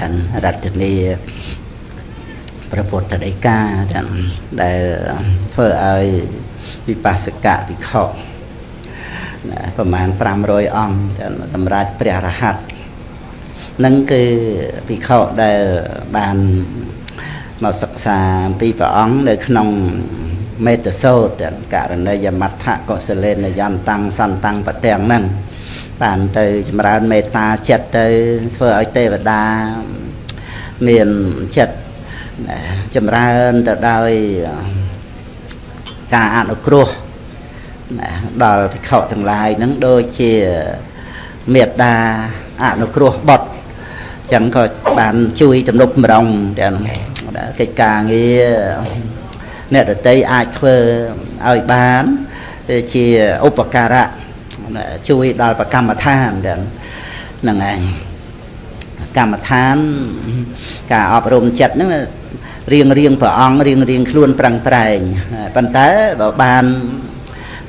បានរតនីព្រះពុទ្ធដីកាទាំងដែលធ្វើឲ្យវិបស្សកវិខប្រមាណ500អង្គសម្រាប់ព្រះរហ័តនឹងគឺវិខដែលបានមកសិក្សាអំពីព្រះអង្គនៅក្នុងមេតសោតករណីយមត្ថកុសលេនយន្តੰសន្តੰបទាំងហ្នឹង បានទៅចម្រើនមេត្តាចិត្តទៅធ្វើឲ្យទេវតាមានចិត្តចម្រើនទៅដោយការអនុគ្រោះដល់ភិក្ខុទាំងឡាយហ្នឹងដូចជាមេត្តាអនុគ្រោះបុត្រចឹងក៏បានជួយទំនុកម្រងទាំងកិច្ចការងារអ្នកដតីអាចធ្វើឲ្យបានជាឧបការៈ ជួយដល់ប្រកម្មដ្ឋានទាំងហ្នឹងឯងកម្មដ្ឋាន ការអប់រំចិត្តហ្នឹងរៀងរៀងព្រះអង្គរៀងរៀងខ្លួនប្រឹងប្រែងប៉ុន្តែបើបាន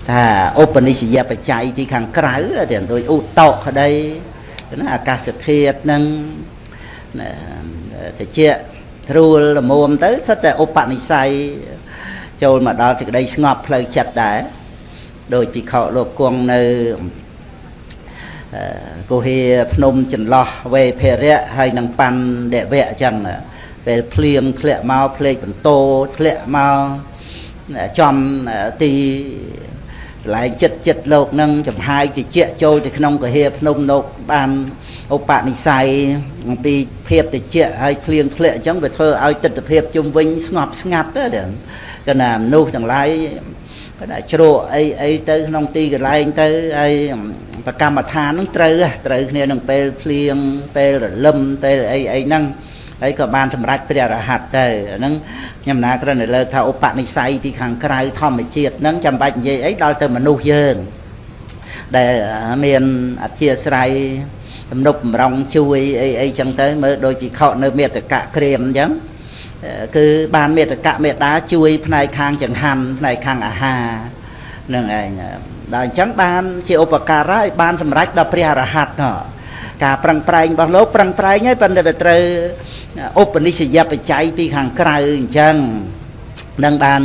ថាឧបនិស្សយបច្ច័យទីខាងក្រៅទាំងដូចឧតកក្តីណាអាកាសធាតុហ្នឹងតិចត្រួលល្មមទៅសិតតែឧបនិស្ស័យចូលមកដល់សេចក្តីស្ងប់ផ្លូវចិត្តដែរ ដោយពិខុលោកគង់នៅកុហេភ្នំចន្លោះវេភរៈហើយនឹងបណ្ឌវៈអញ្ចឹងពេលភ្លៀងធ្លាក់មកភ្លេចបន្ទោធ្លាក់មកចំទីកន្លែងចិត្តចិត្តលោកនឹងចំហាយតិចចូលទៅក្នុងកហេភ្នំលោកបានឧបនិស្ស័យអំពីភាពតិចហើយភ្លៀងធ្លាក់អញ្ចឹងវាធ្វើឲ្យទស្សនវិជ្ជាជុំវិញស្ងប់ស្ងាត់ទៅកណាមនុស្សទាំងឡាយ គាត់អាចជ្រក់អីអីទៅក្នុងទីកន្លែងទៅហើយប្រកម្មដ្ឋានហ្នឹងត្រូវត្រូវគ្នានឹងពេលភ្លៀងពេលរលឹមពេលអីអីហ្នឹងហើយក៏បានសម្រេចព្រះរហ័តទៅហ្នឹងខ្ញុំណាគ្រាន់តែលើកថាឧបនិស្ស័យពីខាងក្រៅធម្មជាតិហ្នឹងចាំបាច់និយាយអីដល់ទៅមនុស្សយើងដែលមានអធិស្រ័យទំនុកបំរុងជួយអីអីចឹងទៅមើលដូចពិខុនៅមេតកៈក្រៀមអញ្ចឹង គឺបានមេតកៈមេតាជួយ ផ្នែកខាងចង្ហាន់ផ្នែកខាងអាហារនឹងឯងដល់អញ្ចឹងបានជាឧបការៈឲ្យបានសម្រេចដល់ព្រះអរហន្តណោះការប្រឹងប្រែងរបស់លោកប្រឹងប្រែងហើយប៉ុន្តែវាត្រូវឧបនិស្សយបច្ច័យពីខាងក្រៅអញ្ចឹង នឹងបាន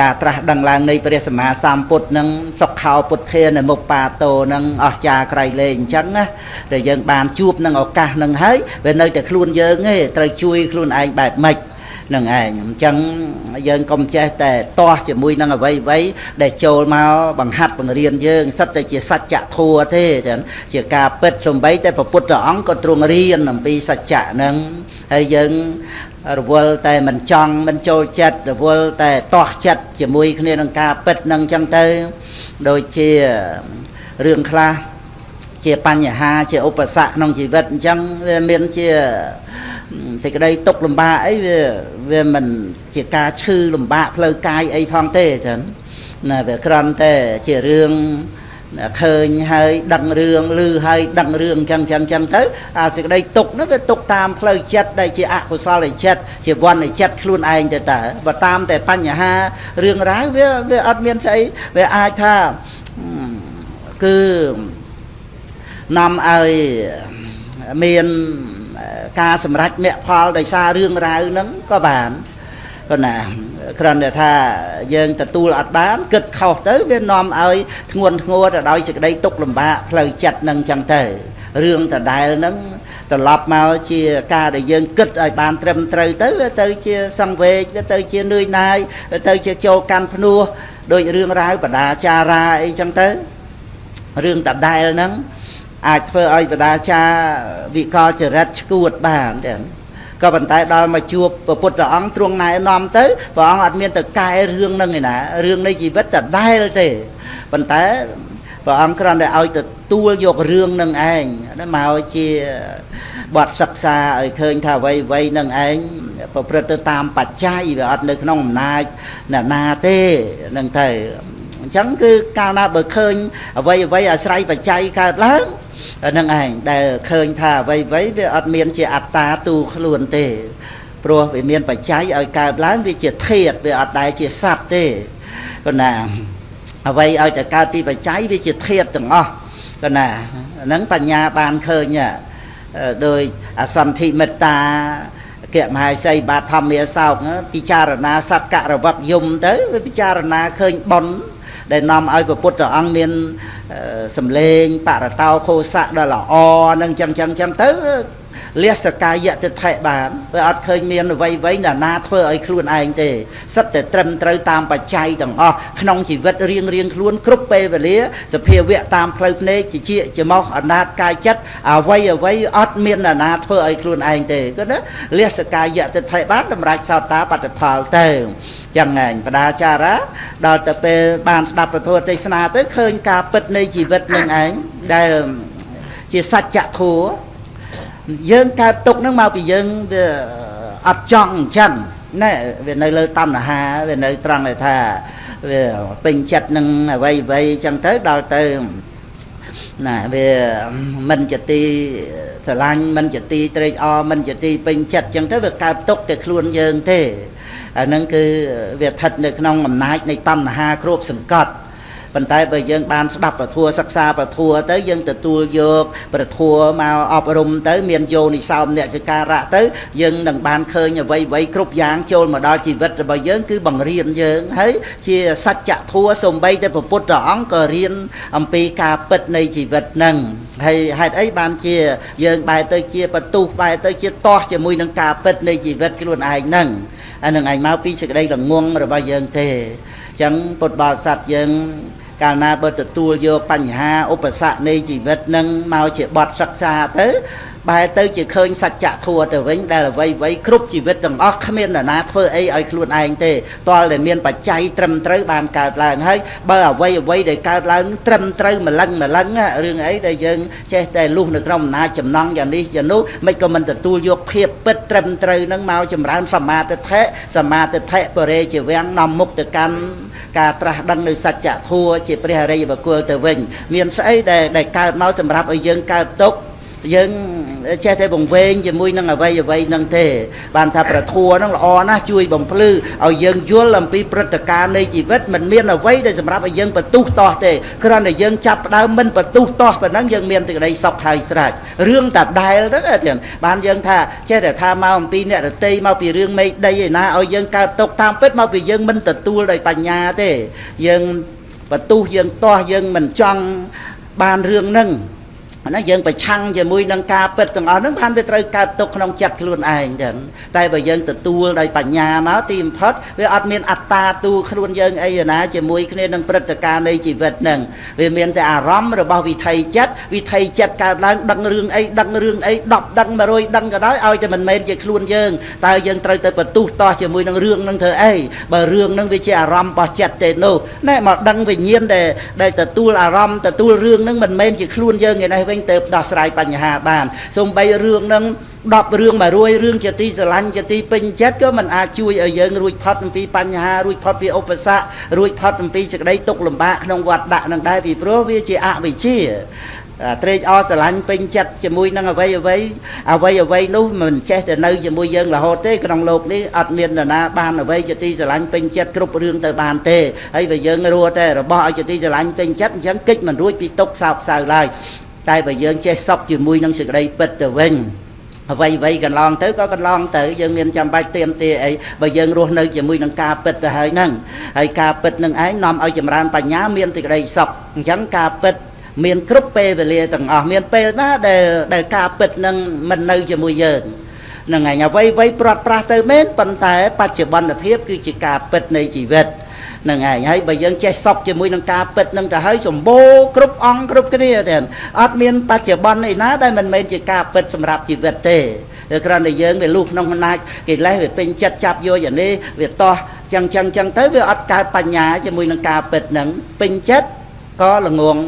ការត្រាស់ដឹងឡើងនៃព្រះសម្មាសម្ពុទ្ធនឹងសុខោពុទ្ធានមុបាតោនឹងអស្ចារក្រៃលែងអញ្ចឹងណាដែលយើងបានជួបនឹងឱកាសនឹងហើយវានៅតែខ្លួនយើងទេត្រូវជួយខ្លួនឯងបែបម៉េចនឹងឯងអញ្ចឹងយើងកុំចេះតែទាស់ជាមួយនឹងអវ័យអវ័យដែលចូលមកបង្ហាត់បង្រៀនយើងសិតតែជាសច្ចធัวទេចឹងជាការពិតសំបីតែព្រះពុទ្ធអង្គក៏ទ្រង់រៀនអំពីសច្ចៈហ្នឹងហើយយើង រវល់តែមិនចង់មិនចូលចិត្តរវល់តែទាស់ចិត្តជាមួយគ្នានឹងការពិតនឹងចឹងទៅ ដូចជារឿងខ្លះជាបញ្ហាជាឧបសគ្គក្នុងជីវិតអញ្ចឹងវាមានជាសេចក្តីទុកលំបាកអីវាវាមិនជាការឈឺលំបាកផ្លូវកាយអីផងទេចឹងណាវាគ្រាន់តែជារឿង ឃើញហើយដឹងរឿងឮហើយដឹងរឿងចឹងចឹងចឹងទៅអាសេចក្តីទុកនោះវាទុកតាមផ្លូវចិត្តដែលជាអកុសលចិត្តជាវណ្ណចិត្តខ្លួនឯងទៅតើបើតាមតែបញ្ហារឿងរ៉ាវវាវាអត់មានស្អីវាអាចថាគឺនាំឲ្យមានការសម្រេចមគ្គផលដោយសាររឿងរ៉ាវហ្នឹងក៏បាន ក៏ណាគ្រាន់តែថាយើងទទួលអត់បានគិតខុសទៅវានាំឲ្យធ្ងន់ធ្ងរទៅដោយសេចក្តីទុក្ខលំបាកផ្លូវចិត្តនឹងចឹងទៅរឿងដដែលហ្នឹងត្រឡប់មកជាការដែលយើងគិតឲ្យបានត្រឹមត្រូវទៅវាទៅជាសង្វេគវាទៅជានឿយណាយវាទៅជាចូលកាន់ភ្នោះដោយរឿងរ៉ាវបដាចារាអីចឹងទៅរឿងដដែលហ្នឹងអាចធ្វើឲ្យបដាចាវិកលចរិតឈួតបានទាំង ក៏ប៉ុន្តែដល់មកជួបព្រះពុទ្ធអង្គទ្រង់ណែនាំទៅព្រះអង្គអត់មានទៅកែរឿងហ្នឹងឯណារឿងនៃជីវិតដដែលទេប៉ុន្តែព្រះអង្គគ្រាន់តែឲ្យទទួលយករឿងនឹងឯងមកជាបទសិក្សាឲ្យឃើញថាអ្វីអ្វីនឹងឯងប្រព្រឹត្តទៅតាមបច្ច័យវាអត់នៅក្នុងអំណាចអ្នកណាទេនឹងទៅអញ្ចឹងគឺកាលណាបើឃើញអ្វីអ្វីអាស្រ័យបច្ច័យកើតឡើង នឹងឯងដែលឃើញថាអ្វីអ្វីវាអត់មានជាអត្តាទូខ្លួនទេព្រោះវាមានបច្ច័យឲ្យកើតឡើងវាជាធាតវាអត់ដែលជាសត្វទេគណាអ្វីឲ្យតែកើតពីបច្ច័យវាជាធាតទាំងអស់គណាហ្នឹងបញ្ញាបានឃើញដោយអសន្ធិមេត្តាគមហាសីបាធម្មាសោកពិចារណាសត្វករវកយមទៅវាពិចារណាឃើញប៉ុន ដែលនាំឲ្យព្រះពុទ្ធអង្គមានសម្លេងបរតោខោសៈដ៏ល្អនឹងចឹងចឹងចឹងទៅ លះសកាយតិថិបានវាអត់ឃើញមានអ្វីអ្វីណាណាធ្វើឲ្យខ្លួនឯងទេសិតតែត្រឹមត្រូវតាមបច្ច័យទាំងអស់ក្នុងជីវិតរៀងរៀងខ្លួនគ្រប់ពេលវេលាសភាវៈតាមផ្លូវភ្នែកជាជាច្មោះអនាតកាយចិត្តអ្វីអ្វីអត់មានណាណាធ្វើឲ្យខ្លួនឯងទេគឺណាលះសកាយតិថិបានតម្រាច់សោតាបត្តផលទៅចឹងឯងបដាចារាដល់ទៅពេលបានស្ដាប់ពធទេសនាទៅឃើញការពិតនៃជីវិតនឹងឯងដែលជាសច្ចធម៌ យើងកើតទុកហ្នឹងមកពីយើងវាអត់ចង់អញ្ចឹងណែវានៅលើតណ្ហាវានៅត្រង់ថាវាពេញចិត្តនឹងអ្វីអ្វីអញ្ចឹងទៅដល់ទៅណាវាមិនជាទីស្រឡាញ់មិនជាទីត្រេកអរមិនជាទីពេញចិត្តអញ្ចឹងទៅវាកើតទុកតែខ្លួនយើងទេអាហ្នឹងគឺវាស្ថិតនៅក្នុងអំណាចនៃតណ្ហាគ្របសង្កត់ ប៉ុន្តែបើយើងបានស្ដាប់ពធសិក្សាពធទៅយើងទទួលយកពធមកអប់រំទៅ មានយោនិសោមអ្នកចការៈទៅយើងនឹងបានឃើញអ្វីអ្វីគ្រប់យ៉ាងចូលមកដល់ជីវិតរបស់យើងគឺបង្រៀនយើងហើយជាសច្ចធម៌សំបីតែពុទ្ធអង្គក៏រៀនអំពីការពិតនៃជីវិតនឹងហើយហេតុអីបានជា យើងបែរទៅជាបន្ទុះបែរទៅជាតោះជាមួយនឹងការពិតនៃជីវិតខ្លួនឯងនឹងអានឹងឯងមកពីសេចក្តីល្ងងរបស់យើងទេអញ្ចឹងពុទ្ធបរិស័ទយើង កាលណាបើទទួលយកបញ្ហាឧបសគ្គនៃជីវិតនឹងមកជាបទសិក្សាទៅ បែរទៅជាឃើញសច្ចធម៌ទៅវិញដែលអ្វីអ្វីគ្រប់ជីវិតទាំងអស់គ្មាននរណាធ្វើអីឲ្យខ្លួនឯងទេតលតែមានបច្ច័យត្រឹមត្រូវបានកើតឡើងហើយបើអ្វីអ្វីដែលកើតឡើងត្រឹមត្រូវម្លឹងម្លឹងរឿងអីដែលយើងចេះតែលុះនៅក្នុងអំណាចចំណងយ៉ាងនេះយ៉ាងនោះមិនក៏មិនទទួលយកភាពពិតត្រឹមត្រូវនឹងមកចម្រើនសមាទិដ្ឋិសមាទិដ្ឋិបរិជាវាំងនាំមុខទៅកាន់ការត្រាស់ដឹងនៅសច្ចធម៌ជាព្រះអរិយបុគ្គលទៅវិញ មានស្អីដែលកើតមកសម្រាប់ឲ្យយើងកើតទុក្ខ យើងចេះតែបង្វែងជាមួយនឹងអវ័យអវ័យនឹងទេ បានថាប្រធัวនឹងល្អណាស់ជួយបំភ្លឺឲ្យយើងយល់អំពីព្រឹត្តិការណ៍នៃជីវិតមិនមានអ្វីដែលសម្រាប់ឲ្យយើងបន្ទុះតោះទេគ្រាន់តែយើងចាប់ផ្ដើមមិនបន្ទុះតោះប៉ុណ្ណឹងយើងមានទឹកដីសុខហើយស្រេចរឿងតាដែលទៅទៀតបានយើងថាចេះតែថាមកអំពីអ្នករតីមកពីរឿងមេឃដីឯណាឲ្យយើងកើតទុកតាមពិតមកពីយើងមិនទទួលដោយបញ្ញាទេយើងបន្ទុះយើងតោះយើងមិនចង់បានរឿងហ្នឹង ណាយើងប្រឆាំងជាមួយនឹងការពិតទាំងអស់ហ្នឹងបានវាត្រូវកើតទុកក្នុងចិត្តខ្លួនឯងចឹងតែបើយើងទទួលដោយបញ្ញាមកទីបំផុតវាអត់មានអត្តាទូខ្លួនយើងអីណាជាមួយគ្នានឹងព្រឹត្តិការណ៍នៃជីវិតហ្នឹងវាមានតែអារម្មណ៍របស់វិថីចិត្តវិថីចិត្តកើតឡើងដឹងរឿងអីដឹងរឿងអី10ដឹង100ដឹងក៏ដោយឲ្យតែមិនមែនជាខ្លួនយើងតើយើងត្រូវទៅបន្ទុះតោះជាមួយនឹងរឿងហ្នឹងធ្វើអីបើរឿងហ្នឹងវាជាអារម្មណ៍របស់ចិត្តទេនោះណែមកដឹងវិញ្ញាណដែលដែលទទួលអារម្មណ៍ទទួលរឿងហ្នឹងមិនមែនជាខ្លួនយើងឯនេះវិទៅដោះស្រាយបញ្ហាបានសូម្បីរឿងនឹង10រឿង100រឿងជាទីស្រឡាញ់ជាទីពេញចិត្តក៏មិនអាចជួយឲ្យយើងរួចផុតអំពីបញ្ហារួចផុតពីឧបសគ្គរួចផុតអំពីសេចក្តីទុក្ខលំបាកក្នុងវត្តដាក់នឹងដែរពីព្រោះវាជាអវិជ្ជាត្រេកអរស្រឡាញ់ពេញចិត្តជាមួយនឹងអ្វីអ្វីអ្វីអ្វីនោះមិនចេះតែនៅជាមួយយើងរហូតទេក្នុងโลกនេះអត់មាននរណាបានអ្វីជាទីស្រឡាញ់ពេញចិត្តគ្រប់រឿងទៅបានទេហើយបើយើងរੂតែរបស់ឲ្យជាទីស្រឡាញ់ពេញចិត្តអញ្ចឹងកិច្ចមិនរួចពីទុកសោកសៅឡើយ តែបើយើងចេះសុខជាមួយនឹងសេចក្តីពិតទៅវិញអ្វីអ្វីកន្លងទៅក៏កន្លងទៅយើងមានចាំបាច់ទៀមទាអីបើយើងរស់នៅជាមួយនឹងការពិតទៅហើយហ្នឹងហើយការពិតនឹងឯងនាំឲ្យចម្រើនបញ្ញាមានសេចក្តីសុខអញ្ចឹងការពិតមានគ្រប់ពេលវេលាទាំងអស់មានពេលណាដែលដែលការពិតនឹងមិននៅជាមួយយើងនឹងឯងអ្វីអ្វីព្រាត់ប្រាសទៅមែនប៉ុន្តែបច្ចុប្បន្នភាពគឺជាការពិតនៃជីវិត នឹងឯងហើយបើយើងចេះសពជាមួយនឹងការពិតនឹងទៅហើយសម្បូរគ្រប់អង្គគ្រប់គ្នាទេអត់មានបច្ចុប្បន្នឯណាដែលមិនមែនជាការពិតសម្រាប់ជីវិតទេគ្រាន់តែយើងវាលុះក្នុងអំណាចកិលេសវាពេញចិត្តចាប់យកយ៉ាងនេះវាតោះចឹងចឹងចឹងទៅវាអត់កើតបញ្ញាជាមួយនឹងការពិតនឹងពេញចិត្តក៏ល្ងង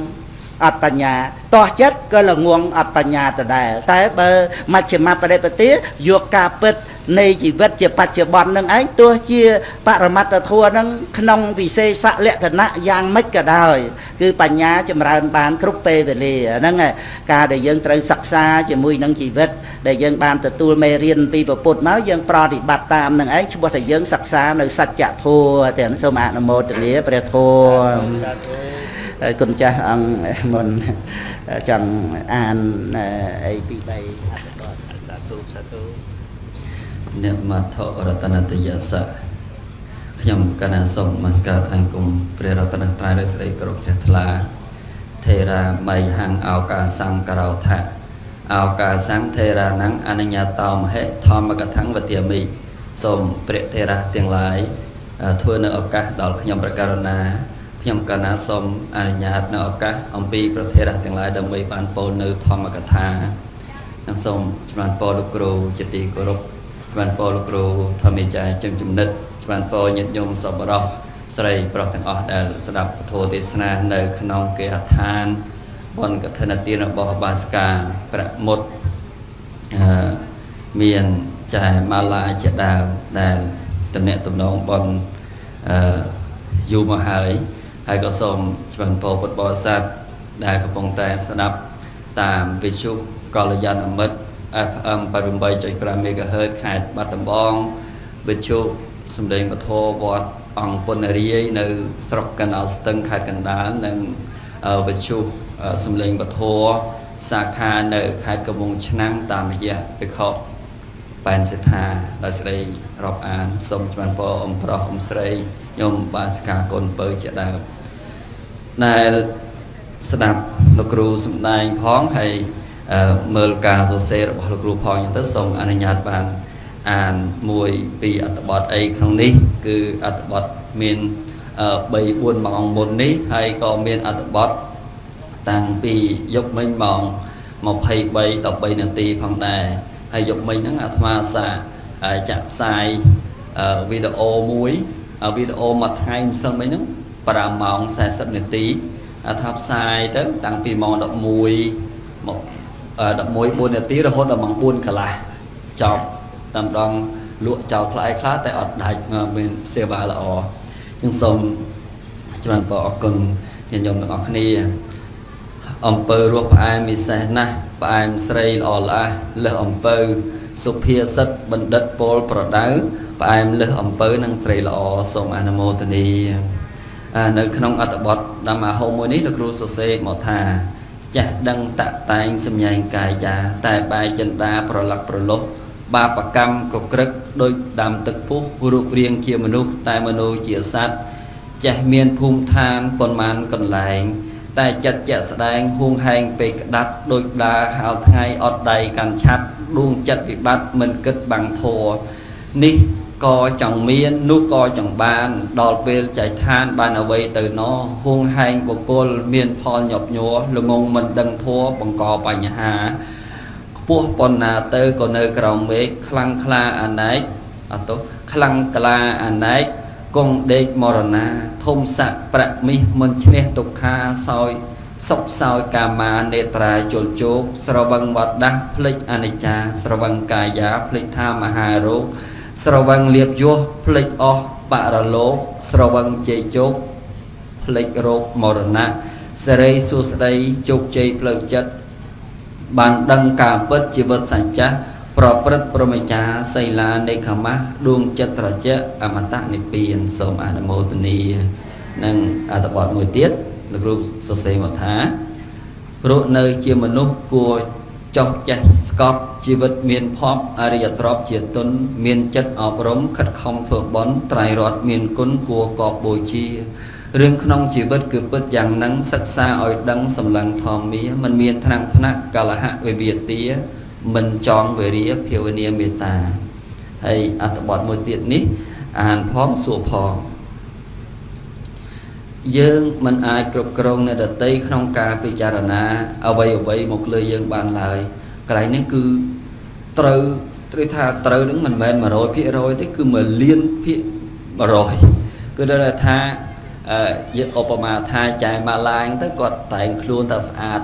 អត់បញ្ញាតោះចិត្តក៏ល្ងងអត់បញ្ញាដដែលតែបើមជ្ឈមបរិបទាយកការពិត នៃជីវិតជាបច្ចុប្បន្ននឹងឯងទោះជាបរមត្តធម៌នឹងក្នុងវិសេសលក្ខណៈយ៉ាងម៉េចក៏ដោយគឺបញ្ញាចម្រើនបានគ្រប់ពេលវេលាហ្នឹងការដែលយើងត្រូវសិក្សាជាមួយនឹងជីវិតដែលយើងបានទទួលមេរៀនពីពុទ្ធមកយើងប្រតិបត្តិតាមនឹងឯងឈ្មោះថាយើងសិក្សានៅសច្ចធម៌ទាំងសូមអនុមោទនាព្រះធម៌ហើយគុណចាស់អង្គមុនចង់អានអីពី3អត្ថបទសាធុសាធុអ្នកមត្ថរតនតយសៈខ្ញុំកណាសូមនមស្ការថ្វាយគុំព្រះរតនត្រ័យដោយស្ដីគោរពជ្រះថ្លាថេរាមៃហੰអោកាសង្ករោថៈអោកាសង្ថេរាណੰអនញ្ញតោមហេធម្មកថាំងវទាមិសូមព្រះថេរៈទាំងឡាយធ្វើនៅឱកាសដល់ខ្ញុំប្រការណាខ្ញុំកណាសូមអនុញ្ញាតនៅឱកាសអំពីប្រធេរៈទាំងឡាយដើម្បីបានពោលនៅធម្មកថានិងសូមជំរាបពរលោកគ្រូជាទីគោរព ជំរាបពរលោកគ្រូធម្មចារ្យជំជំនិតជំរាបពរញាតិញោមសប្បុរសស្រីប្រុសទាំងអស់ដែលស្ដាប់ពធទេសនានៅក្នុងគេហដ្ឋានបនកឋិនទានរបស់បាសកាប្រមុតអឺមានចែម៉ាឡាជាដើមដែលតំណែងតំណងបនអឺយូរមកហើយហើយក៏សូមជម្រាបពរពុទ្ធបរិស័ទដែលកំពុងតែស្ដាប់តាមវិទ្យុកល្យាណមិត្ត FM 88.5 MHz ខេត្តបាត់ដំបងវិទ្យុសំឡេងពធវត្តអង្គពុនរាយនៅស្រុកកណ្ដាលស្ទឹងខេត្តកណ្ដាលនិងវិទ្យុសំឡេងពធសាខានៅខេត្តកំពង់ឆ្នាំងតាមរយៈវិខបែនសិដ្ឋាដោយស្ដីរាប់អានសូមជម្រាបពរអ៊ំប្រុសអ៊ំស្រីខ្ញុំបាសិកាកូនពៅជាដើមដែលស្ដាប់លោកគ្រូសំដែងផងហើយ មើលការសរសេររបស់លោកគ្រូផងអញ្ចឹងទៅសូមអនុញ្ញាតបានអានមួយពីអត្ថបទអីក្នុងនេះ គឺអត្ថបទមាន3 4ម៉ោងមុននេះហើយក៏មានអត្ថបទតាំងពីយប់មិញម៉ោង23 13នាទីផងដែរហើយយប់មិញហ្នឹងអាត្មាសាចាក់ផ្សាយវីដេអូមួយវីដេអូមួយថ្ងៃម្សិលមិញហ្នឹង5ម៉ោង40នាទីថាផ្សាយទៅតាំងពីម៉ោង11មក 11 4នាទីរហូតដល់ម៉ោង4កន្លះចប់តែម្ដងលក់ចោលខ្លះខ្លះតែអត់ដាច់មានសេវាល្អខ្ញុំសូមច្រើនបងអរគុណញាតិញោមទាំងអស់គ្នាអំពើរស់ផ្អែមពិសេសណាស់ផ្អែមស្រីល្អល្អះលើសអំពើសុភាសិតបណ្ឌិតពលប្រដៅផ្អែមលើសអំពើនិងស្រីល្អសូមអនុមោទនីនៅក្នុងអត្ថបទဓម္មហោមួយនេះលោកគ្រូសរសេរមកថា ចេះដឹងតតែងសម្ញែងកាយាតែបែកចិន្តាប្រឡឹកប្រលុះបាបកម្មកក្រឹកដោយដាំទឹកពុះរូបរាងជាមនុស្សតែមនុស្សជាសត្វចេះមានភូមិឋានប៉ុន្មានកន្លែង តែចិត្តជាក់ស្ដែងហួងហែងពេកក្តាត់ដោយដើរហៅថ្ងៃអត់ដៃកាន់ឆាត់ដួងចិត្តវិបត្តិមិនគិតបាំងធัวនេះ ក៏ចង់មាននោះក៏ចង់បាន ដល់ពេលចែកឋានបានអ្វីទៅណោហួងហែងបុគ្គលមានផលញាប់ញ័រល្ងងមិនដឹងធัวបង្កបញ្ហាខ្ពស់ប៉ុណ្ណាទៅក៏នៅក្រោមមេឃខ្លាំងក្លាអណែកអត់ទោះខ្លាំងក្លាអណែកគង់ដេកមរណាធំស័កប្រាក់មាសមិនឈ្នះទុក្ខាសោយសុខសោយកាមានេត្រាជលជោគស្រវឹងវត្តដាស់ភ្លេចអនិច្ចា ស្រវឹងកាយាភ្លេចថាមហារោគ ស្រវឹងលៀបយោភ្លេចអស់បរលោកស្រវឹងជ័យជោគភ្លេចរោគមរណៈសេរីសួស្តីជោគជ័យផ្លូវចិត្តបានដឹងការពិតជីវិតសញ្ចាប្រព្រឹត្តប្រមេចាសីលានេខមៈដួងចិត្តត្រជាអមតៈនិព្វានសូមអនុមោទនីនិងអត្ថបទមួយទៀតលោកគ្រូសរសេរមកថារស់នៅជាមនុស្សគួរ ចោះចេះស្កប់ជីវិតមានភ័ព្វអរិយទ្រព្យជាទុនមានចិត្តអប់រំខិតខំធ្វើបុណ្យត្រៃរតមានគុណគួរកបបូជារឿងក្នុងជីវិតគឺពិតយ៉ាងនឹងសិក្សាឲ្យដឹងសម្លឹងធម្មាមិនមានថ្នាំងថ្នាក់កលហៈវិវាទាមិនចងវេរាភាវនាមេត្តាហើយអត្ថបទមួយទៀតនេះអានផងសួរផង យើងមិនអាចគ្រប់គ្រងអ្នកដតីក្នុងការពិចារណាអ្វីអ្វីមកលើយើងបានឡើយកន្លែងនេះគឺត្រូវត្រូវថាត្រូវនឹងមិនមែន100%ទេគឺ1លានភាគ100គឺដល់ថាអឺយើងឧបមាថាចែម៉ាឡាញទៅគាត់តែងខ្លួនតែស្អាត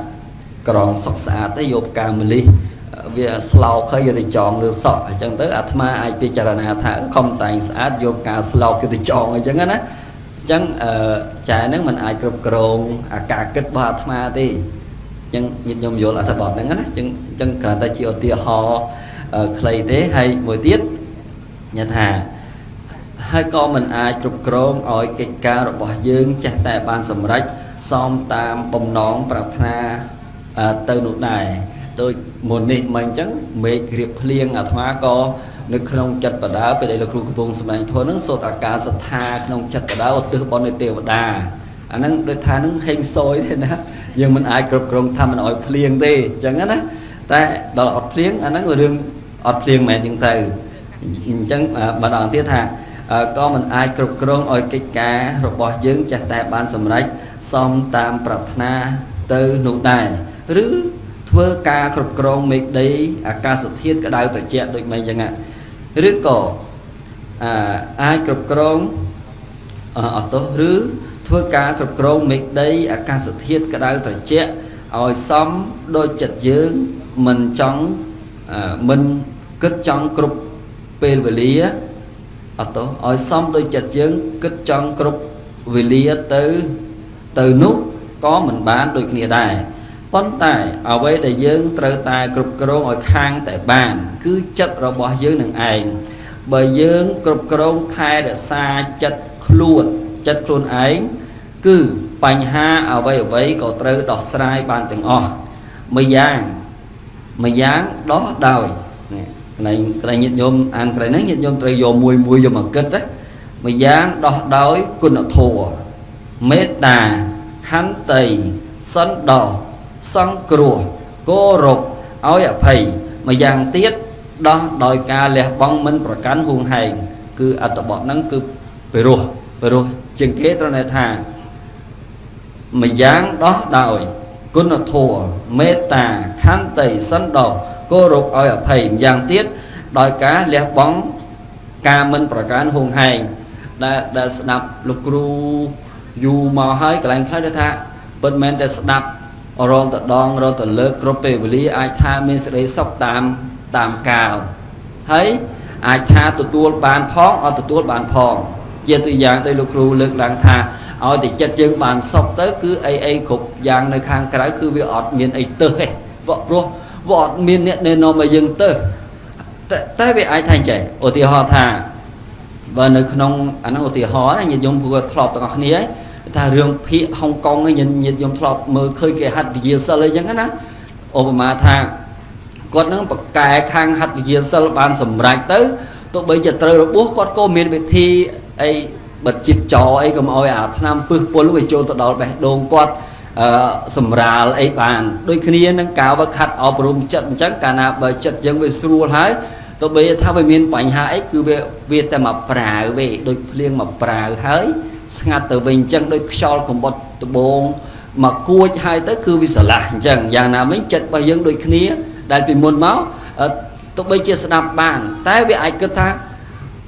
ក្រងសុខស្អាតទេយកផ្កាម្លិះវាស្លោកហើយយកទៅចងលើសក់អញ្ចឹងទៅអាត្មាអាចពិចារណាថាខំតែងស្អាតយកការស្លោកយកទៅចងអញ្ចឹងណា អញ្ចឹងអឺចែហ្នឹងมันអាចគ្រប់គ្រងអាការគិតរបស់អាត្មាទេអញ្ចឹងញាតិញោមយល់អត្ថបទហ្នឹងណាអញ្ចឹងអញ្ចឹងគ្រាន់តែជាឧទាហរណ៍ខ្លីទេហើយមួយទៀតញ៉ាថាហើយក៏មិនអាចគ្រប់គ្រងឲ្យកិច្ចការរបស់យើងចេះតែបានសម្រេចសមតាមបំណងប្រាថ្នាទៅនោះដែរដូចមុននេះមិញអញ្ចឹងមេឃរៀបភ្លៀងអាត្មាក៏ នៅក្នុងចិត្តបដាពេលដែលលោកគ្រូកំពុងសម្ដែងធម៌ហ្នឹងសូត្រអាការសត្ថាក្នុងចិត្តបដាឧទ្ទិសបុណ្យនៃទេវតាអាហ្នឹងដូចថាហ្នឹងហេងសយទេណាយើងមិនអាចគ្រប់គ្រងថាមិនអោយភ្លៀងទេអញ្ចឹងណាតែដល់អត់ភ្លៀងអាហ្នឹងរឿងអត់ភ្លៀងមែនអញ្ចឹងទៅអញ្ចឹងម្ដងទៀតថាក៏មិនអាចគ្រប់គ្រងឲ្យកិច្ចការរបស់យើងចាស់តែបានសម្រេចសមតាមប្រាថ្នាទៅនោះដែរឬធ្វើការគ្រប់គ្រងមេឃដីអាកាសធាតុក្តៅត្រជាក់ដូចមិនអញ្ចឹង ឬក៏អាចគ្រប់គ្រងអត់ទោសឬធ្វើការគ្រប់គ្រងមេឃដីអាកាសធាតុក្តៅត្រជាក់ឲ្យសមដូចចិត្តយើងមិនចង់មិនគិតចង់គ្រប់ពេលវេលាអត់ទោសឲ្យសមដូចចិត្តយើងគិតចង់គ្រប់វេលាទៅទៅនោះក៏មិនបានដូចគ្នាដែរ ប៉ុន្តែអ្វីដែលយើងត្រូវតែគ្រប់គ្រងឲ្យខាងតែបាន គឺចិត្តរបស់យើងនឹងឯងបើយើងគ្រប់គ្រងថែរក្សាចិត្តខ្លួនចិត្តខ្លួនឯងគឺបញ្ហាអ្វីអ្វីក៏ត្រូវដោះស្រាយបានទាំងអស់មួយយ៉ាងមួយយ៉ាងដោះដោយនេះកន្លែងកន្លែងញាតិញោមអានកន្លែងហ្នឹងញាតិញោមត្រូវយកមួយមួយយកមកគិតណាមួយយ៉ាងដោះដោយគុណធម៌មេត្តាខន្តីសន្តោស ង្គ្រោះគោរពឲ្យអភ័យមួយយ៉ាងទៀតដោះដោយការលះបង់មិនប្រកាន់ហួងហែងគឺអត្តបទហ្នឹងគឺពិរោះពិរោះជាងគេត្រូវថាម្យ៉ាងដោះដោយគុណធម៌មេត្តាខន្តីសន្តោសគោរពឲ្យអភ័យម្យ៉ាងទៀតដោយការលះបង់ការមិនប្រកាន់ហួងហែងដែលដែលស្ដាប់លោកគ្រូយូរមកហើយកន្លែងខ្លះថាពិតមែនតែស្ដាប់ រាល់តដងរាល់តលើកគ្រប់ពេលវេលាអាចថាមានសេចក្តីសុខតាមតាមកាលហើយអាចថាទទួលបានផងអត់ទទួលបានផង ជាตัวយ៉ាងដោយលោកគ្រូលើកឡើងថាឲ្យតែចិត្តយើងបានសុខទៅគឺអីអីគ្រប់យ៉ាងនៅខាងក្រៅគឺវាអត់មានអីទៅទេព្រោះវាអត់មានអ្នកណែនាំឲ្យយើងទៅតែវាអាចថាអញ្ចឹងឧទាហរណ៍ថាបើនៅក្នុងអាហ្នឹងឧទាហរណ៍ណាញាតិញោមព្រោះធ្លាប់ទាំងអស់គ្នា ថារឿងភាគហុងកុងញាតិញាតិញោមធ្លាប់មើលឃើញគេហាត់វិជាសិលអីចឹងណាឧបមាថាគាត់នឹងបកកែខាងហាត់វិជាសិលបានសម្រេចទៅទោះបីជាត្រូវរបួសគាត់ក៏មានវិធីអីបិទចិត្តចោអីកុំឲ្យអាឆ្នាំពឹសពុលវាចូលទៅដល់បេះដូងគាត់អឺសម្រាលអីបានដូចគ្នានឹងកាវខាត់អប់រំចិត្តអញ្ចឹងកាលណាបើចិត្តយើងវាស្រួលហើយទោះបីថាវាមានបញ្ហាអីគឺវាវាតែមកប្រាវទេដូចភ្លៀងមកប្រាវហើយ ស្ងាត់ទៅវិញអញ្ចឹងដូចខ្យល់កំបុតដបងមកគួចហើយទៅគឺវាស្រឡះអញ្ចឹងយ៉ាងណាមិញចិត្តរបស់យើងដូចគ្នា ដែលពីមុនមកទោះបីជាស្ដាប់បាន តែវាអាចគិតថា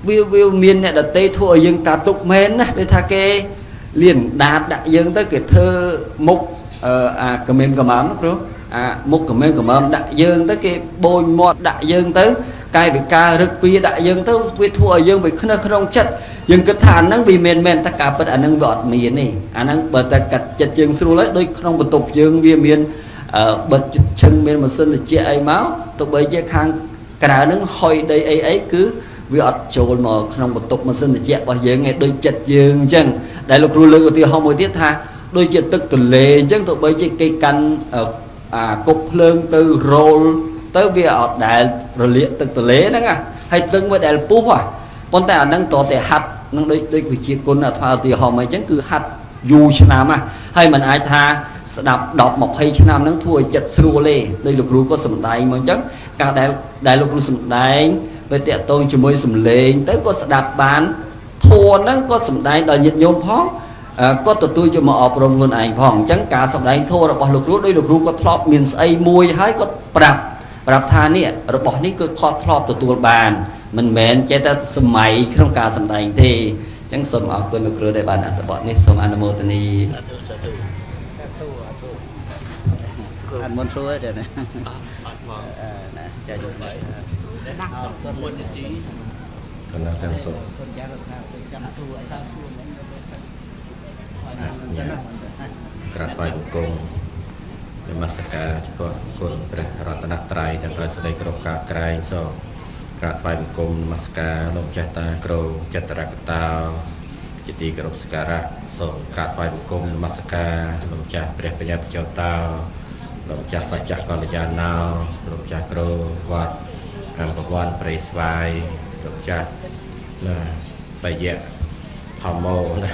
វាវាមានអ្នកដតីធ្វើឲ្យយើងតាទុកមែនណាដូចថាគេលៀនដាតដាក់យើងទៅគេធ្វើមុខអាកមិនកំមព្រោះអាមុខកមិនកំមដាក់យើងទៅគេបូនមាត់ដាក់យើងទៅ កាយវិការរឹកពីដាក់យើងទៅវាធ្វើឲ្យយើងវាខ្នេះក្នុងចិត្តយើងគិតថាអាហ្នឹងវាមិនមែនតែការពិតអាហ្នឹងវាអត់មានទេអាហ្នឹងបើតែកាត់ចិត្តយើងស្រួលហើយដូចក្នុងបន្ទប់យើងវាមានបិទឈឹងមានម៉ាស៊ីនត្រជាក់អីមកទោះបីជាខាងក្រៅហ្នឹងហុយដីអីអីគឺវាអត់ចូលមកក្នុងបន្ទប់ម៉ាស៊ីនត្រជាក់របស់យើងឯងដូចចិត្តយើងអញ្ចឹងដែលលោកគ្រូលើកឧទាហរណ៍មួយទៀតថាដូចជាទឹកទន្លេអញ្ចឹងទោះបីជាគេកាន់អាគប់ភ្លើងទៅរោល ទៅវាអត់ដែលរលាកទឹកទន្លេហ្នឹងហើយទឹកមួយដែលពុះប៉ុន្តែអាហ្នឹងតតែហាត់នឹងដូចដូចវិជាគុណអាថ្មឧទាហរណ៍អីចឹងគឺហាត់យូរឆ្នាំណាហើយมันអាចថាស្ដាប់10 20ឆ្នាំហ្នឹងធ្វើឲ្យចិត្តស្រួលទេដូចលោកគ្រូក៏សំដែងមកអញ្ចឹងការដែលដែលលោកគ្រូសំដែងពេលតាក់ទងជាមួយសំឡេងទៅក៏ស្ដាប់បានធួនហ្នឹងក៏សំដែងដល់ញាតិញោមផងក៏ទទួលយកមកអប់រំខ្លួនឯងផងអញ្ចឹងការសំដែងធួរបស់លោកគ្រូដោយលោកគ្រូក៏ធ្លាប់មានស្អីមួយហើយក៏ប្រាប់ ប្រាប់ថានេះរបស់នេះគឺគាត់ធ្លាប់ទទួលបាន មិនមែនចេះតែសម័យក្នុងការសម្ដែងទេអញ្ចឹងសូមអរគុណលោកគ្រូដែលបានអត្ថបទនេះសូមអនុមោទនីអត់មុនសួរទេណាអត់មកណាចាយបាយណាស់គាត់មុនទីកណ្ដាលទាំងសុខគាត់យ៉ាងថាចាំសួរអីតាមសួរក្រាបបាយបង្គំ នមស្ការចំពោះគុណព្រះរតនត្រ័យទាំងដោយសេចក្តីគោរពការក្រែងសូមក្រាបបាយបង្គំនមស្ការលោកចាស់តាគ្រូចតរកតោជាទីគោរពសក្ការៈសូមក្រាបថ្វាយបង្គំនមស្ការលោកម្ចាស់ព្រះបញ្ញាបច្ចោតោលោកម្ចាស់សច្ចៈកល្យាណោលោកម្ចាស់គ្រូវត្តអង្គវ័នព្រៃស្វាយលោកម្ចាស់ណាបយៈធម្មោណា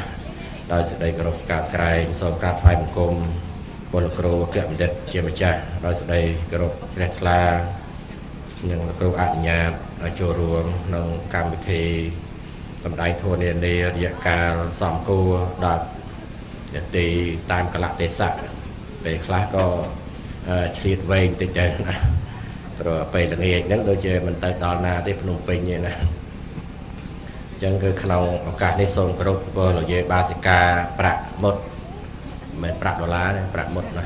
ដោយសេចក្តីគោរពក្រាបក្រែងសូមក្រាបថ្វាយបង្គំ ពលគ្រូអគ្គបណ្ឌិតជាម្ចាស់ដោយសេចក្តីគោរពជ្រះថ្លានិងលោកគ្រូអនុញ្ញាតឲ្យចូលរួមក្នុងកម្មវិធីសម្ដែងធម៌នានារយៈកាលសំគួរដល់នាទីតាមកលៈទេសៈពេលខ្លះក៏ឆ្លៀតវែងតិចដែរណាព្រោះពេលល្ងាចហ្នឹងដូចជាមិនទៅដល់ណាទេភ្នំពេញទេណាអញ្ចឹងគឺក្នុងឱកាសនេះសូមគោរពពលរយេបាសិកាប្រាក់មុត មិនមែនប្រាក់ដុល្លារទេប្រាក់មុតណា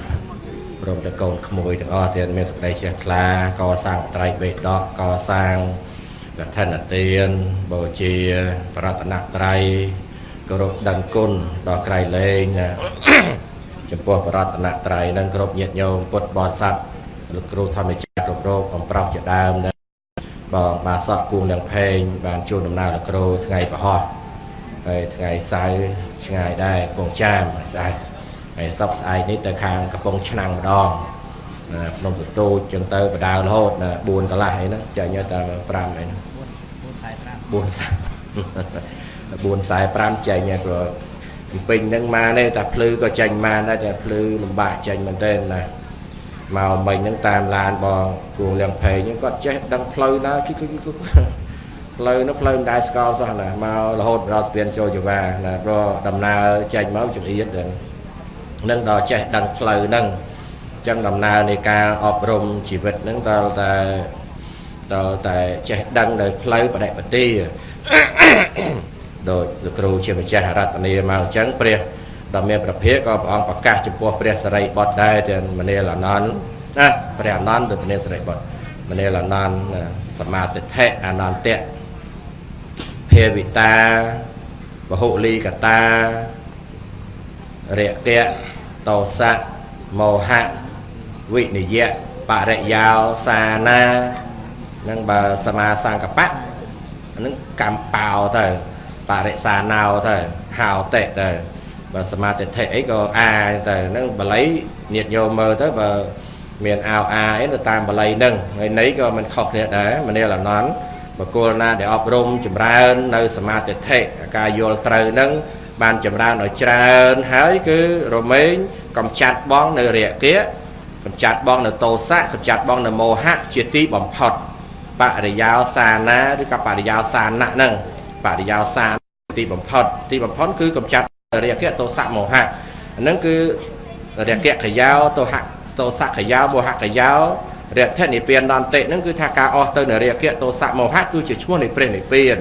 ព្រមទាំងកូនក្មួយទាំងអស់ទៀតមានសេចក្តីជ្រះថ្លាកសាងត្រៃបេដកកសាងកឋិនទានបូជាប្រតនត្រ័យគោរពដឹងគុណដល់ក្រៃលែងណាចំពោះប្រតនត្រ័យនឹងគ្រប់ញាតិញោមពុទ្ធបរិស័ទលោកគ្រូធម្មចារគ្រប់រោគកំប្រោះជាដើមណាបងបាសក់គួងលៀងផេងបានជួលដំណើរលោកគ្រូថ្ងៃប្រហោះហើយថ្ងៃសៅរ៍ឆ្ងាយដែរកំពង់ចាមស្អែក ហើយសពស្អែកនេះទៅខាងកំពង់ឆ្នាំងម្ដងភ្នំទទូចចឹងទៅបដាររហូត4កន្លះអីហ្នឹងចាញ់តែ5អីហ្នឹង4 45ចេញហើយព្រោះកំពេញហ្នឹងមកនេះតែភ្លឺក៏ចេញមកដែរតែភ្លឺលំបាកចេញមែនទេណាមកមិញហ្នឹងតាមឡានបងគួងលៀងភេងហ្នឹងគាត់ចេះដឹងផ្លូវណាគិគិគិផ្លូវនោះផ្លូវមិនដែរស្គាល់សោះណាមករហូតដល់ស្ពានចូលចវាណាព្រោះដំណើរចេញមកចង្អៀតនឹង ដល់ចេះដឹងផ្លូវហ្នឹងអញ្ចឹងដំណើរនៃការអប់រំជីវិតហ្នឹងតើតែដល់តែចេះដឹងនៅផ្លូវបដិបទាដោយលោកគ្រូជាម្ចាស់រតនាមកអញ្ចឹងព្រះដ៏មានប្រភេទក៏ព្រះអង្គប្រកាសចំពោះព្រះសរិបុត្រដែរទាំងមនាលអនន្តណាព្រះអនន្តទៅមនាសរិបុត្រមនាលអនន្តសមាទិដ្ឋិអនន្តៈភាវិតាបហុលីកតារិយកៈ តោសៈមោហៈវិនិយៈបរិយោសានានឹងបើសមាសង្កបៈហ្នឹងកម្មបោទៅបរិសាណោទៅហោតិទៅបើសមាទិដ្ឋិអីក៏អាទៅហ្នឹងបល័យញាតញោមមើលទៅបើមានអោអាអីទៅតាមបល័យហ្នឹងហើយន័យក៏មិនខុសគ្នាដែរមនាលអនន្តបកុលណាដែលអប់រំចម្រើននៅសមាទិដ្ឋិការយល់ត្រូវហ្នឹង បានចម្រើនឲ្យច្រើនហើយគឺរមែងកំចាត់បងនៅរាគៈកំចាត់បងនៅតោសៈកំចាត់បងនៅមោហៈជាទីបំផុតបរិយោសាណាឬក៏បរិយោសាណៈហ្នឹងបរិយោសាទីបំផុតទីបំផុតគឺកំចាត់រាគៈទោសៈមោហៈហ្នឹងគឺរាគៈកយោទោហៈទោសៈកយោមោហៈកយោរថនិព្វានដន្តិហ្នឹងគឺថាការអស់ទៅនៃរាគៈទោសៈមោហៈគឺជាឈ្មោះនៃព្រះនិព្វាន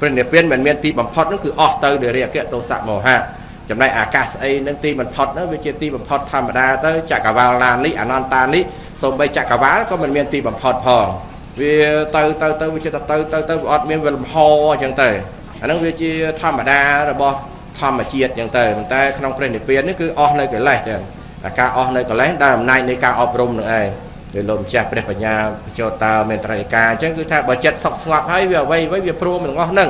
ព្រះនិព្វានមិនមានទីបំផុតហ្នឹងគឺអស់ទៅនៃរាគៈទោសៈមោហៈចំណែកអាកាសស្អីហ្នឹងទីបំផុតហ្នឹងវាជាទីបំផុតធម្មតាទៅចក្រវាលណានេះអនន្តានេះសូម្បីចក្រវាលក៏មិនមានទីបំផុតផងវាទៅទៅទៅវាចិត្តទៅទៅទៅវាអត់មានវាលំហអញ្ចឹងទៅអាហ្នឹងវាជាធម្មតារបស់ធម្មជាតិអញ្ចឹងទៅប៉ុន្តែក្នុងព្រះនិព្វាននេះគឺអស់នៅកិលេសចឹងតែការអស់នៅកិលេសដែលអំណាចនៃការអប់រំនឹងឯង គឺលោកម្ចាស់ព្រះបញ្ញាបញ្ចោតើមានត្រៃកាអញ្ចឹងគឺថាបើចិត្តសុខស្ងប់ហើយវាអ្វីអ្វីវាព្រមនឹងអស់ហ្នឹង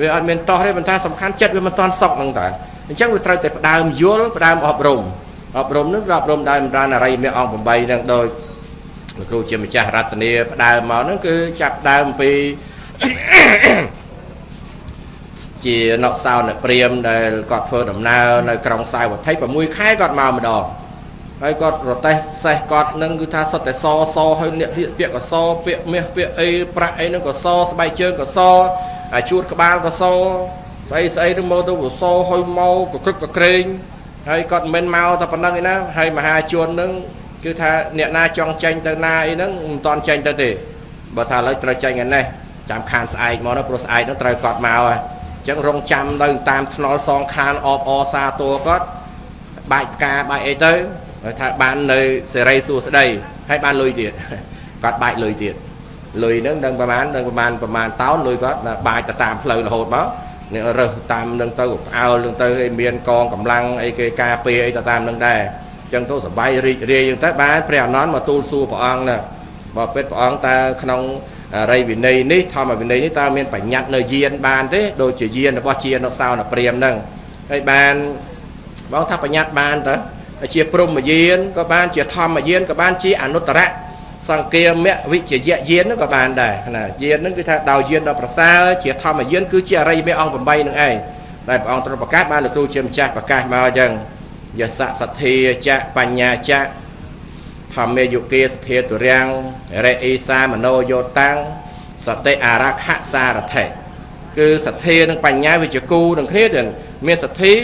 វាអត់មានតោះទេប៉ុន្តែសំខាន់ចិត្តវាមិនតាន់សុខហ្នឹងតើអញ្ចឹងវាត្រូវតែផ្ដើមយល់ផ្ដើមអប់រំអប់រំនឹងអប់រំដោយមរានអរិយមេអង្គ8ហ្នឹងដោយលោកគ្រូជាម្ចាស់រតនាផ្ដើមមកហ្នឹងគឺចាប់ដើមពីជាណកសោអ្នកព្រាមដែលគាត់ធ្វើដំណើរនៅក្រុងសាយវត្ថី6ខែគាត់មកម្ដង ហើយគាត់រទេះសេះគាត់នឹងគឺថាសុទ្ធតែសសហើយអ្នករៀបពាក្យកសពាក្យមាសពាក្យអីប្រាក់អីនឹងក៏សស្បែកជើងក៏សអាជួតក្បាលក៏សស្អីស្អីនឹងមកទៅក៏សហើយមកក៏ក្រឹកក៏ក្រែងហើយគាត់មិនមែនមកតែប៉ុណ្្នឹងឯណាហើយមហាជននឹងគឺថាអ្នកណាចង់ចេញទៅណាអីហ្នឹងមិនតាន់ចេញទៅទេបើថាឥឡូវត្រូវចេញឯនេះចាំខានស្អែកមកណាព្រោះស្អែកហ្នឹងត្រូវគាត់មកហើយអញ្ចឹងរងចាំនៅតាមថ្នល់សងខានអបអសាតួគាត់បាច់ផ្កាបាច់អីទៅ ថាបាននៅសេរីសួស្តីហើយបានលុយទៀតគាត់បាច់លុយទៀតលុយហ្នឹងនឹងប្រហែលនឹងប្រហែលប្រហែលតោនលុយគាត់បាច់ទៅតាមផ្លូវរហូតមកនេះរើសតាមនឹងទៅផ្អើលនឹងទៅឲ្យមានកងកម្លាំងអីគេការពារអីទៅតាមនឹងដែរចឹងទៅសបាយរីករាយចឹងទៅបានព្រះអនន្តមកទូលសួរព្រះអង្គណាបើពិតព្រះអង្គតើក្នុងអរិយវិន័យនេះធម្មវិន័យនេះតើមានបញ្ញត្តិនៅយានបានទេដូចជាយានរបស់ជានុសោនព្រាមហ្នឹងហើយបានបងថាបញ្ញត្តិបានតើ ជាព្រមយានក៏បានជាធម្មយានក៏បានជាអនុត្តរៈសង្គាមវិជ្ជយយានក៏បានដែរណាយានហ្នឹងគឺថាដោយយានដល់ប្រសើរជាធម្មយានគឺជាអរិយមេអង្គ8នឹងឯងដែលព្រះអង្គទ្រង់ប្រកាសបានលោកគ្រូជាម្ចាស់ប្រកាសមកអញ្ចឹងយសសទ្ធាចៈបញ្ញាចៈធម្មេយុគេសធាទុរាំងរិអេសាមโนយោតាំងសតិអារខសារថេគឺសទ្ធានិងបញ្ញាវាជាគូនឹងគ្នាទៀតមានសទ្ធា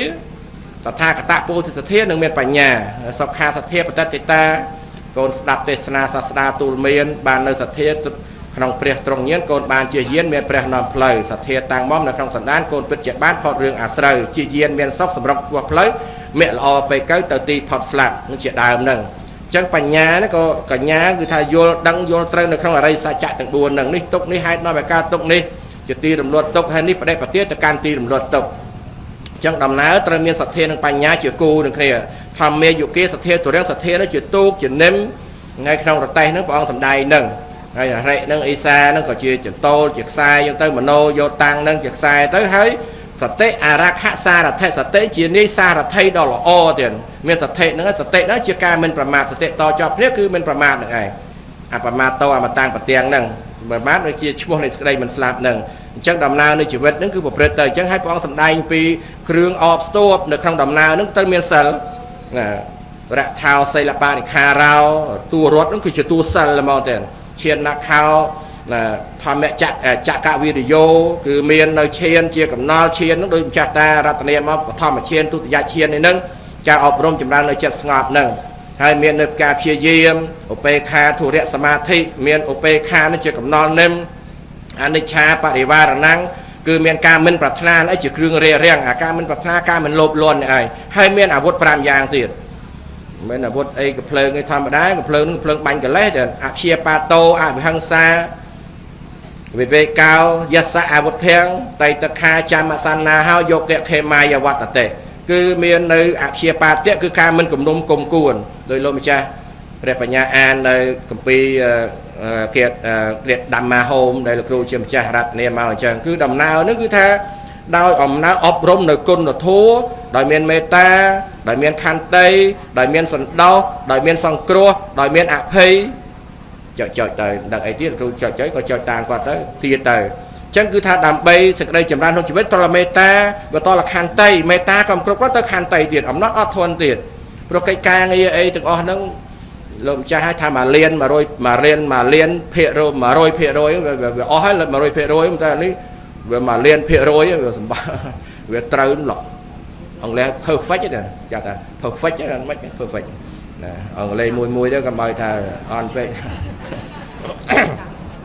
តថាគតពោធិសទ្ធានិងមានបញ្ញាសុខាសទ្ធាបតតិតាកូនស្ដាប់ទេសនាសាស្ត្រាទូលមាន បាននៅសទ្ធាក្នុងព្រះត្រង់ញានកូនបានជាយានមានព្រះនាំផ្លូវសទ្ធាតាំងមុំនៅក្នុងសន្តានកូនពិតជាបានផុតរឿងអាស្រូវជាយានមានសុខសម្រាប់ពោះផ្លូវមេល្អពេកទៅទីផុតស្លាប់នឹងជាដើមហ្នឹងអញ្ចឹងបញ្ញានេះក៏កញ្ញាគឺថាយល់ដឹងយល់ត្រូវនៅក្នុងអរិយសច្ចៈទាំង4ហ្នឹងនេះទុកនេះហេតុនាំឲ្យកើតទុកនេះជាទីរំលត់ទុកហើយនេះបដិបទាទៅកាន់ទីរំលត់ទុកអញ្ចឹងដំណើរត្រូវមានសទ្ធានិងបញ្ញាជាគូនឹងគ្នាធម្មាយុគេសទ្ធាទុរាំងសទ្ធានោះជាទូកជានិមថ្ងៃក្នុងរតេះហ្នឹងព្រះអង្គសម្ដែងហ្នឹងហើយអរិយហ្នឹងអេសាហ្នឹងក៏ជាចន្តោលជាខ្សែអញ្ចឹងទៅមโนយកតាំងហ្នឹងជាខ្សែទៅហើយសតិអរខសារថិសតិជានាយសារថិដ៏ល្អទៀតមានសតិហ្នឹងសតិហ្នឹងជាការមិនប្រមាទសតិតជាប់គ្នាគឺមិនប្រមាទហ្នឹងឯងអប្រមាទតអមតាំងប្រទៀងហ្នឹងប្រមាទវាជាឈ្មោះនៃសេចក្តីមិនស្លាប់ហ្នឹង អញ្ចឹងដំណើរនៃជីវិតហ្នឹងគឺប្រព្រឹត្តទៅអញ្ចឹងឲ្យព្រះអង្គសម្ដែងពីគ្រឿងអបស្ទួបនៅក្នុងដំណើរហ្នឹងទៅមានសិលណារថោសិលបានិខារោតួរត់ហ្នឹងគឺជាតួសិលហ្មងទេឈានណាខោធម្មចក្រចក្រវិរិយោគឺមាននៅឈានជាកំណល់ឈានហ្នឹងដោយម្ចាស់តារតនាមកបឋមឈានទុតិយឈាននេះហ្នឹងការអប់រំចម្រើននៅចិត្តស្ងប់ហ្នឹងហើយមាននៅការព្យាយាមឧបេខាធុរៈសមាធិមានឧបេខានេះជាកំណល់និម អនិច្ឆាបរិវារណੰគឺមានការមិនប្រាថ្នាអីជាគ្រឿងរារាំងអាការមិនប្រាថ្នាការមិនលោភលន់នេះឯងហើយមានអាវុធ5យ៉ាងទៀតមិនអាវុធអីកំភ្លើងឯធម្មតាកំភ្លើងនឹងភ្លើងបាញ់កលេសទៅអព្យាបាតោអវិហង្សាវិវេកោយសៈអវុធិងតៃតខាចាំសន្នាហោយកតេខេមាយវត្តតេគឺមាននៅអព្យាបាទៈគឺការមិនគំនុំគុំគួនដោយលោកម្ចាស់ព្រះបញ្ញាអាននៅគម្ពីរ គៀតគ្រាតដំមាហោមដែលលោកគ្រូជាម្ចាស់រតនាមកអញ្ចឹងគឺដំណើរនឹងគឺថាដោយអំណើអប់រំនៅគុណធម៌ដោយមានមេត្តាដោយមានខន្តីដោយមានសន្តោសដោយមានសង្គ្រោះដោយមានអភ័យចុចចុចទៅដឹងអីទៀតគ្រូចុចចុចក៏ចុចតាមគាត់ទៅទៀតទៅចឹងគឺថាដើម្បីសេចក្តីចម្រើនក្នុងជីវិតត្រឡមេត្តាបើតលខន្តីមេត្តាក៏គ្រប់គាត់ទៅខន្តីទៀតអំណត់អត់ធន់ទៀតព្រោះកិច្ចការងារអីទាំងអស់ហ្នឹង លោកម្ចាស់ឲ្យថាមកលៀន100មករៀនមកលៀនភាគរ100ភាគរយវាអស់ហើយ100ភាគរយតែនេះវាមកលៀនភាគរយវាសម្បាវាត្រូវឡោះអង់គ្លេស perfect ទេចាថា perfect ហ្នឹងមិន perfect ណាអង់គ្លេសមួយមួយទៅកុំឲ្យថាអន់ពេក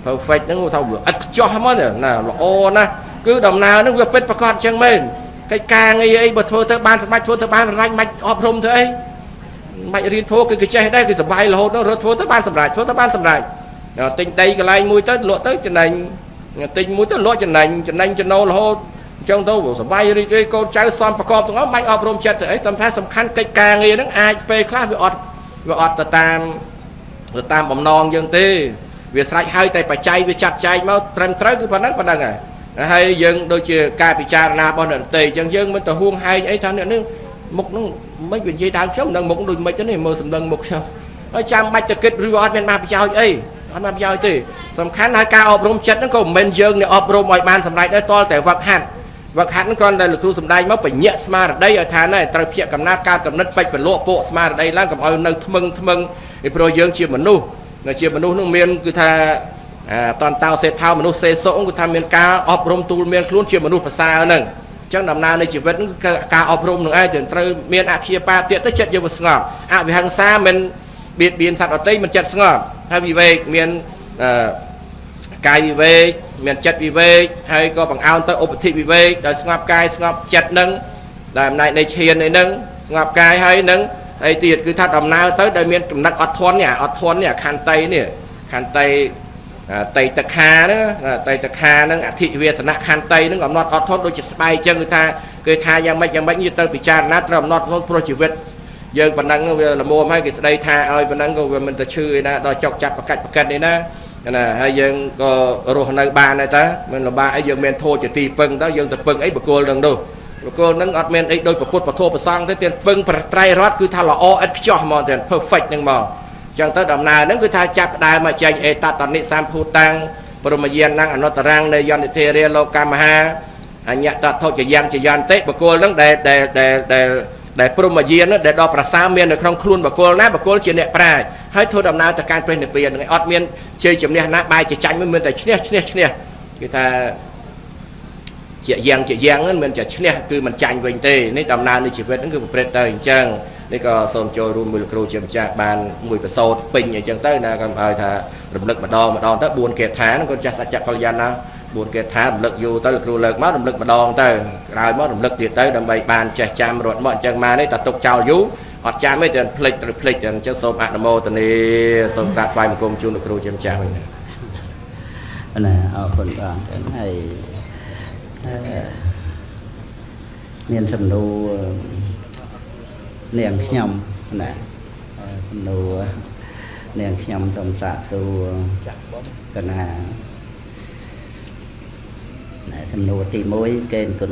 perfect ហ្នឹងថាវាឥតខ្ចោះហ្មងណាល្អណាស់គឺដំណើរហ្នឹងវាពិតប្រកបចឹងមែនកិច្ចការងារអីបើធ្វើទៅបានសម្រាប់ធ្វើទៅបានសម្រាប់មិនអប់រំធ្វើអី មិនរៀនធោះគឺគេចេះដែរគឺសុបាយរហូតហ្នឹងរត់ធ្វើទៅបានសម្រាប់ធ្វើទៅបានសម្រាប់ទិញដីកន្លែងមួយទៅលក់ទៅចំណេញទិញមួយទៅលក់ចំណេញចំណេញចំណូលរហូតអញ្ចឹងទៅសុបាយរីករាយកូនចៅសំប្រកបទាំងអស់មិនអប់រំចិត្តទៅអីសំខាន់សំខាន់កិច្ចការងារហ្នឹងអាចពេលខ្លះវាអត់វាអត់ទៅតាមទៅតាមបំណងយើងទេវាស្រេចហើយតែបច្ច័យវាចាត់ចែងមកត្រឹមត្រូវគឺប៉ុណ្ណឹងប៉ុណ្ណឹងហើយហើយយើងដូចជាការពិចារណារបស់អ្នកតេអញ្ចឹងយើងមិនទៅហួងហែងអីថាអ្នកនេះ មុខនឹងមិននិយាយដើមខ្ញុំនឹងមុខដូចមិនទេមើលសម្លឹងមុខខ្ញុំហើយចាំបាច់ទៅគិតឬអត់មានបានប្រយោជន៍អីអត់បានប្រយោជន៍ទេសំខាន់ហើយការអប់រំចិត្តហ្នឹងក៏មិនមែនយើងអ្នកអប់រំឲ្យបានសម្រេចដែរតលតែវឹកហាត់វឹកហាត់ហ្នឹងគ្រាន់តែលោកគ្រូសំដែងមកបញ្ញាក់ស្មារតីឲ្យថាណែត្រូវភ្ជាប់កំណត់ការកំណត់ពេចប្រលក់ពួកស្មារតីឡើងកុំឲ្យនៅថ្មឹងថ្មឹងពីព្រោះយើងជាមនុស្សនៅជាមនុស្សនឹងមានគឺថាតន្តោសេដ្ឋោមនុស្សសេសុគឺថាមានការអប់រំទូលមានខ្លួនជាមនុស្សប្រសើរហ្នឹងអញ្ចឹងដំណើរនៃជីវិតគឺការអប់រំនឹងឯងត្រូវមានអព្យាបាទទៀតទៅចិត្តយើងវាស្ងប់អវិហង្សាមិនបៀតបៀនសត្វអតីមិនចិត្តស្ងប់ហើយវិវេកមានកាយវិវេកមានចិត្តវិវេកហើយក៏បង្អោនទៅឧបធិវិវេកដោយស្ងប់កាយស្ងប់ចិត្តនឹងដោយអំណាចនៃឈាននេះនឹងស្ងប់កាយហើយនឹងអីទៀតគឺថាដំណើរទៅដោយមានកំណត់អត់ធន់នេះអត់ធន់នេះខន្តីនេះខន្តី តៃតខាហ្នឹងតៃតខាហ្នឹងអធិវាសនៈខន្តីហ្នឹងកំណត់អត់ធន់ដូចជាស្បែកចឹងគឺថាគឺថាយ៉ាងម៉េចយ៉ាងម៉េចយើងទៅពិចារណាត្រូវកំណត់ខ្លួនព្រោះជីវិតយើងប៉ុណ្ណឹងវាល្មមហើយគេស្ដីថាឲ្យប៉ុណ្ណឹងក៏វាមិនទៅឈឺឯណាដល់ចុកចាត់ប្រកាច់ប្រកិតនេះណាអណាហើយយើងក៏រស់នៅបានដែរតាមិនលំបាកអីយើងមានធោជាទីពឹងទៅយើងទៅពឹងអីបកគលនឹងនោះបកគលនឹងអត់មានអីដូចពុទ្ធពធប្រសងទេទៀតពឹងប្រត្រៃរតគឺថាល្អឥតខ្ចោះហ្មងទៀត perfect ហ្នឹងហ្មងអញ្ចឹងទៅដំណើរហ្នឹងគឺថាចាប់ផ្ដើមមកចែកអេតតនិសម្ភូតាំងព្រមយាននឹងអនុត្តរាំងនៃយន្តធិរាលោកកម្មហាអញ្ញតថុចយ៉ាងចយន្តិបកគលហ្នឹងដែលដែលដែលដែលដែលព្រមយាននោះដែលដល់ប្រសាមាននៅក្នុងខ្លួនបកគលណាបកគលជាអ្នកប្រាជ្ញហើយធ្វើដំណើរទៅកាន់ព្រះនិព្វានហ្នឹងឯងអត់មានជ័យជំនះណាបាយជាចាញ់មិនមានតែឈ្នះឈ្នះឈ្នះគឺថាជាយ៉ាងជាយ៉ាងហ្នឹងមិនជាឈ្នះគឺមិនចាញ់វិញទេនេះដំណើរនៃជីវិតហ្នឹងគឺប្រព្រឹត្តទៅអញ្ចឹង នេះក៏សូមចូលរួមមួយលោកគ្រូជាម្ចាស់បានមួយប្រសូតពេញអញ្ចឹងទៅណាក៏ឲ្យថារំលឹកម្ដងម្ដងទៅ4កេដ្ឋានគាត់ចាស់សច្ចកល្យាណណា4កេដ្ឋានរំលឹកយូរទៅលោកគ្រូលើកមករំលឹកម្ដងទៅក្រោយមករំលឹកទៀតទៅដើម្បីបានចេះចាំរត់មកអញ្ចឹងមកនេះតទុកចោលយូរអត់ចាំទេតែភ្លេចត្រូវភ្លេចអញ្ចឹងសូមអនុមោទនាសូមក្រាបថ្វាយបង្គំជូនលោកគ្រូជាម្ចាស់វិញណាណាអរគុណបងចឹងហើយអឺមានសំណួរ នាងខ្ញុំណាអឺសំណួរនាងខ្ញុំសូមសាកសួរចាក់បងកណាណាសំណួរទី1កេនគុណ